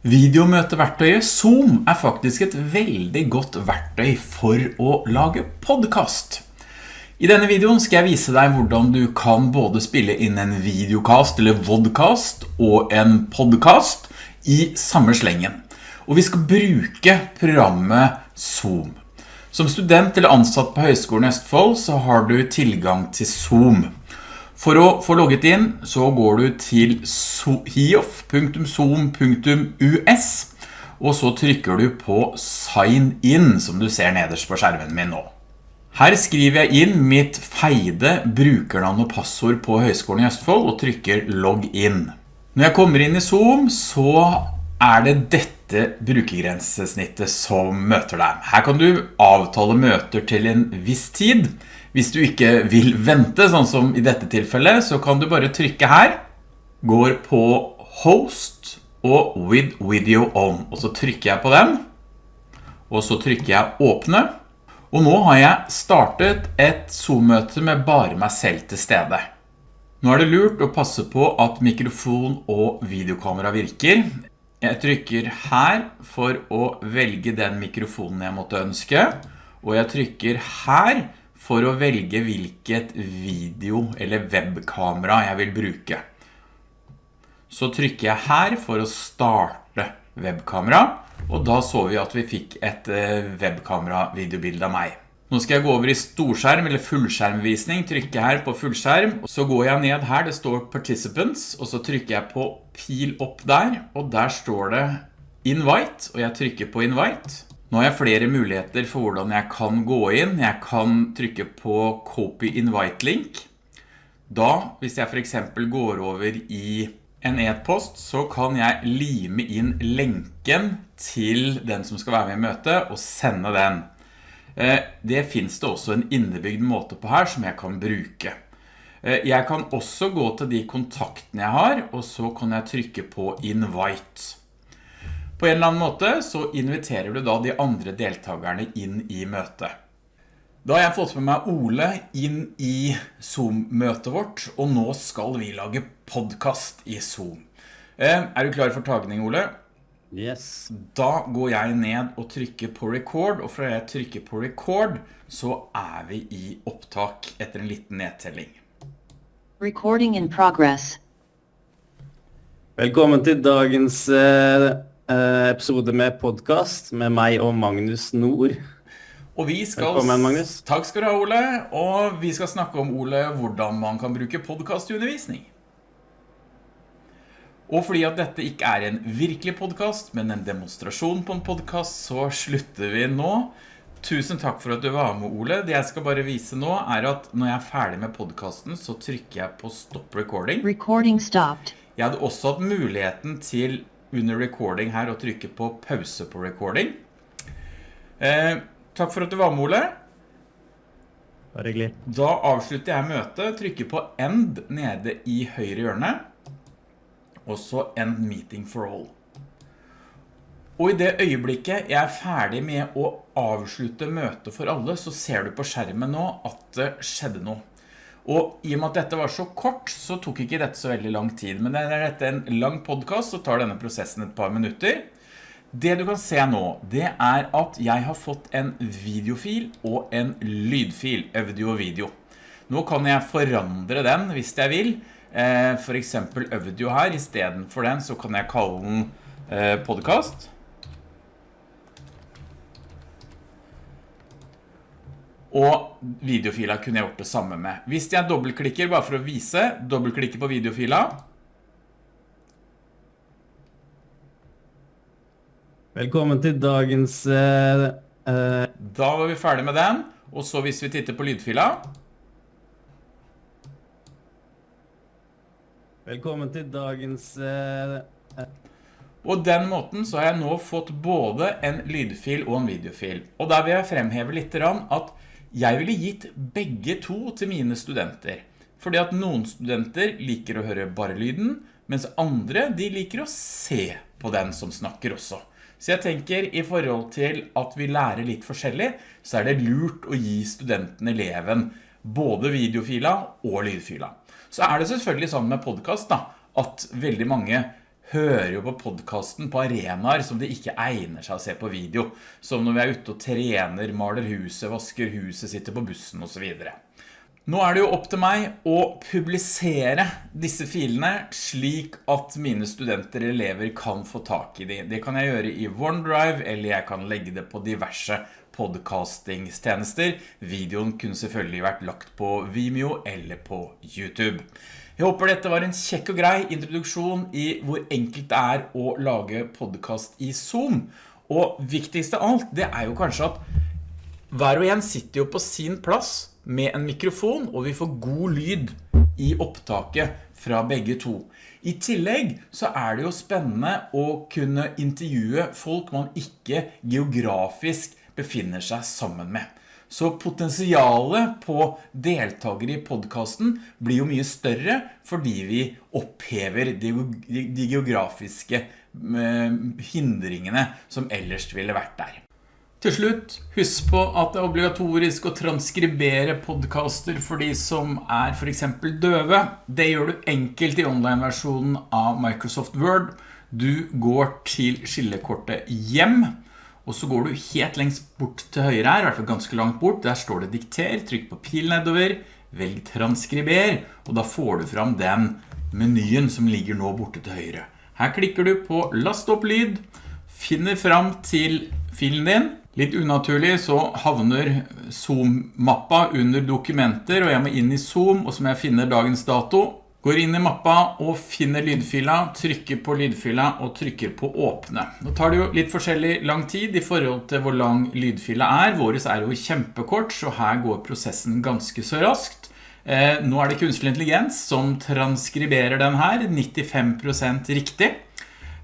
Videomøteverktøyet Zoom er faktisk et veldig godt verktøy for å lage podcast. I denne videoen skal jeg vise deg hvordan du kan både spille inn en videocast eller vodcast og en podcast i samme slengen. Og vi skal bruke programmet Zoom. Som student eller ansatt på Høgskolen Østfold så har du tilgang til Zoom. For å få logget inn så går du til hiof.zoom.us og så trykker du på sign in som du ser nederst på skjermen min nå. Her skriver jeg inn mitt feide brukernavn og passord på Høgskolen i Østfold og trykker Logg in. Når jeg kommer inn i Zoom så er det dette brukergrensesnittet som møter deg. Her kan du avtale møter til en viss tid, hvis du ikke vil vente, sånn som i dette tilfellet, så kan du bare trykke her, går på host og with video on, og så trykker jeg på den, og så trykker jeg åpne, og nå har jeg startet et Zoom-møte med bare meg selv til stede. Nå er det lurt å passe på at mikrofon og videokamera virker. Jeg trykker her for å velge den mikrofonen jeg måtte ønske, og jeg trykker her for å velge hvilket video eller webkamera jeg vil bruke. Så trykker jeg her for å starte webkamera, og da så vi at vi fikk et eh, webkamera videobilde av meg. Nå skal jeg gå over i storskjerm eller fullskjermvisning, trykker her på fullskjerm, så går jeg ned her, det står Participants, og så trykker jeg på pil opp der, og der står det Invite, og jeg trykker på Invite. Nå har jeg flere muligheter for hvordan jeg kan gå inn. Jeg kan trykke på Copy Invite Link. Da, hvis jeg for eksempel går over i en e-post, så kan jeg lime inn lenken til den som skal være med i møtet, og sende den. Eh, det finnes det også en innebygd måte på her som jeg kan bruke. Eh, jeg kan også gå til de kontaktene jeg har, og så kan jeg trykke på Invite. På en eller annen måte så inviterer du da de andre deltakerne inn i møtet. Da har jeg fått med meg Ole inn i Zoom-møtet vårt, og nå skal vi lage podcast i Zoom. Eh, er du klar for tagning, Ole? Yes. Da går jeg ned og trykker på record, og fra jeg trykker på record, så er vi i opptak etter en liten nedtelling. Recording in progress. Velkommen til dagens eh, Eh, episode med podcast med meg og Magnus Nord. Og vi skal... Velkommen, Magnus. Takk skal du ha, Ole. Og vi skal snakke om, Ole, hvordan man kan bruke podcast i undervisning. Og fordi at dette ikke er en virkelig podcast, men en demonstrasjon på en podcast, så slutter vi nå. Tusen takk for at du var med, Ole. Det jeg skal bare vise nå er at når jeg er ferdig med podcasten, så trykker jeg på stop recording. Recording stopped. Jeg hadde også hatt muligheten til under recording her og trykke på pause på recording. Eh, takk for at du var med, Ole. Da avslutter jeg møtet, trykker på end nede i høyre hjørne, og så end meeting for all. Og i det øyeblikket jeg er ferdig med å avslutte møtet for alle, så ser du på skjermen nå at det skjedde noe. Og i og med at dette var så kort, så tok ikke dette så veldig lang tid. Men er dette en lang podcast, så tar denne prosessen et par minutter. Det du kan se nå, det er at jeg har fått en videofil og en lydfil, audio og video. Nå kan jeg forandre den hvis jeg vil. Eh, for eksempel audio her, i stedet for den så kan jeg kalle den eh, podcast. Og videofila kunne jeg gjort det samme med. Hvis jeg dobbeltklikker, bare for å vise, dobbeltklikker på videofila. Velkommen til dagens... Uh, uh... Da var vi ferdig med den, og så hvis vi titter på lydfila. Velkommen til dagens... Uh, og den måten så har jeg nå fått både en lydfil og en videofil. Og der vil jeg fremheve litt at jeg ville gitt begge to til mine studenter, fordi at noen studenter liker å høre bare lyden, mens andre de liker å se på den som snakker også. Så jeg tenker i forhold til at vi lærer litt forskjellig, så er det lurt å gi studenten, eleven, både videofila og lydfila. Så er det selvfølgelig sånn med podcast da, at veldig mange hører jo på podcasten på arenaer som det ikke egner seg å se på video, som når vi er ute og trener, maler huset, vasker huset, sitter på bussen og så videre. Nå er det jo opp til meg å publisere disse filene slik at mine studenter eller elever kan få tak i dem. Det kan jeg gjøre i OneDrive, eller jeg kan legge det på diverse podcastingstjenester. Videoen kunne selvfølgelig vært lagt på Vimeo eller på YouTube. Jeg håper dette var en kjekk og grei introduksjon i hvor enkelt det er å lage podcast i Zoom. Og viktigste av alt, det er jo kanskje at hver og en sitter jo på sin plass med en mikrofon, og vi får god lyd i opptaket fra begge to. I tillegg så er det jo spennende å kunne intervjue folk man ikke geografisk befinner seg sammen med. Så potensialet på deltaker i podcasten blir jo mye større fordi vi opphever de, geografiske eh, hindringene som ellers ville vært der. Til slutt, husk på at det er obligatorisk å transkribere podcaster for de som er for eksempel døve. Det gjør du enkelt i online-versjonen av Microsoft Word. Du går til skillekortet hjem, og så går du helt lengst bort til høyre her, i hvert fall ganske langt bort. Der står det dikter, trykk på pil nedover, velg transkriber, og da får du fram den menyen som ligger nå borte til høyre. Her klikker du på last opp lyd, finner fram til filen din. Litt unaturlig så havner Zoom-mappa under dokumenter, og jeg må inn i Zoom, og så må jeg finne dagens dato. Går inn i mappa og finner lydfila, trykker på lydfila og trykker på åpne. Nå tar det jo litt forskjellig lang tid i forhold til hvor lang lydfila er. Våres er jo kjempekort, så her går prosessen ganske så raskt. Eh, nå er det kunstig intelligens som transkriberer den her, 95% riktig.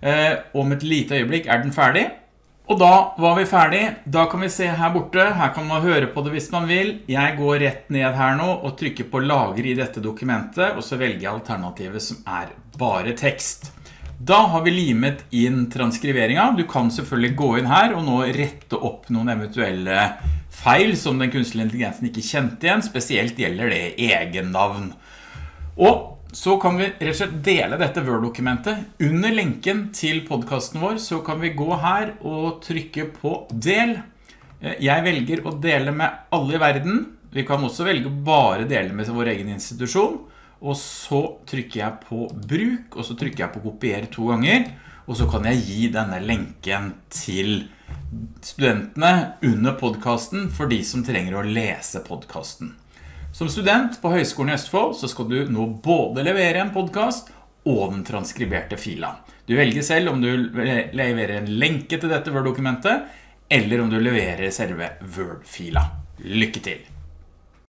Eh, om et lite øyeblikk er den ferdig. Og da var vi ferdig. Da kan vi se her borte. Her kan man høre på det hvis man vil. Jeg går rett ned her nå og trykker på lager i dette dokumentet, og så velger jeg alternativet som er bare tekst. Da har vi limet inn transkriveringen. Du kan selvfølgelig gå inn her og nå rette opp noen eventuelle feil som den kunstige intelligensen ikke kjente igjen. Spesielt gjelder det egen navn. Og så kan vi rett og slett dele dette Word-dokumentet. Under lenken til podcasten vår så kan vi gå her og trykke på del. Eh, jeg velger å dele med alle i verden. Vi kan også velge å bare dele med vår egen institusjon. Og så trykker jeg på bruk, og så trykker jeg på kopier to ganger. Og så kan jeg gi denne lenken til studentene under podcasten for de som trenger å lese podcasten. Som student på Høgskolen i Østfold så skal du nå både levere en podcast og den transkriberte fila. Du velger selv om du leverer en lenke til dette Word-dokumentet, eller om du leverer selve Word-fila. Lykke til!